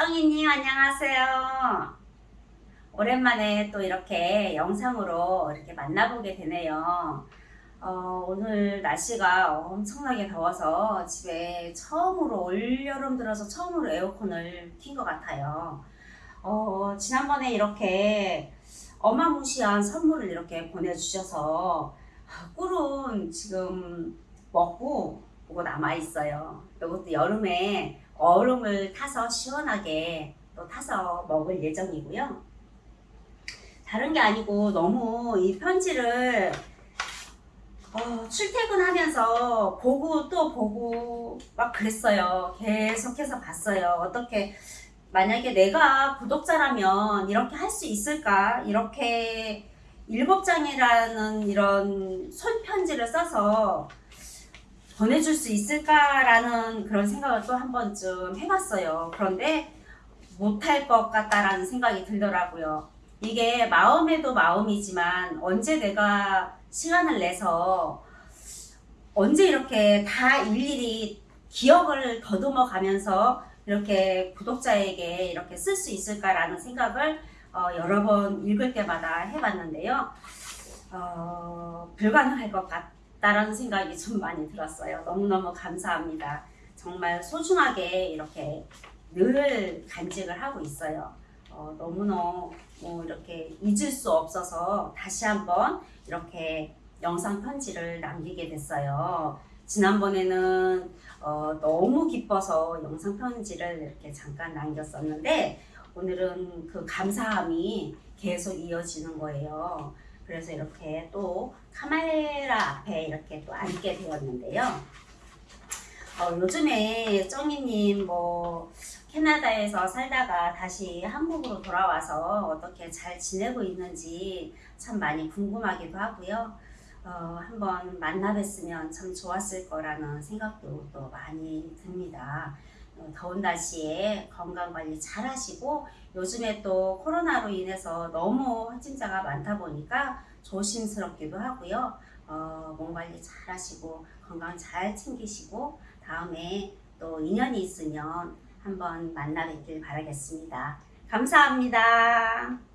정희님 안녕하세요. 오랜만에 또 이렇게 영상으로 이렇게 만나보게 되네요. 어, 오늘 날씨가 엄청나게 더워서 집에 처음으로 올여름 들어서 처음으로 에어컨을 킨 것 같아요. 어, 지난번에 이렇게 어마무시한 선물을 이렇게 보내주셔서 꿀은 지금 먹고 보고 남아 있어요. 이것도 여름에 얼음을 타서 시원하게 또 타서 먹을 예정이고요. 다른 게 아니고 너무 이 편지를 어, 출퇴근하면서 보고 또 보고 막 그랬어요. 계속해서 봤어요. 어떻게 만약에 내가 구독자라면 이렇게 할 수 있을까? 이렇게 일곱 장이라는 이런 손편지를 써서 보내줄 수 있을까라는 그런 생각을 또 한 번쯤 해봤어요. 그런데 못할 것 같다라는 생각이 들더라고요. 이게 마음에도 마음이지만 언제 내가 시간을 내서 언제 이렇게 다 일일이 기억을 더듬어 가면서 이렇게 구독자에게 이렇게 쓸 수 있을까라는 생각을 어, 여러 번 읽을 때마다 해봤는데요. 어, 불가능할 것 같 다라는 생각이 좀 많이 들었어요. 너무너무 감사합니다. 정말 소중하게 이렇게 늘 간직을 하고 있어요. 어, 너무너무 뭐 이렇게 잊을 수 없어서 다시 한번 이렇게 영상 편지를 남기게 됐어요. 지난번에는 어, 너무 기뻐서 영상 편지를 이렇게 잠깐 남겼었는데 오늘은 그 감사함이 계속 이어지는 거예요. 그래서 이렇게 또 카메라 앞에 이렇게 또 앉게 되었는데요. 어, 요즘에 정희님 뭐 캐나다에서 살다가 다시 한국으로 돌아와서 어떻게 잘 지내고 있는지 참 많이 궁금하기도 하고요. 어, 한번 만나 뵀으면 참 좋았을 거라는 생각도 또 많이 듭니다. 어, 더운 날씨에 건강관리 잘 하시고 요즘에 또 코로나로 인해서 너무 확진자가 많다 보니까 조심스럽기도 하고요. 어, 몸 관리 잘 하시고 건강 잘 챙기시고 다음에 또 인연이 있으면 한번 만나 뵙길 바라겠습니다. 감사합니다.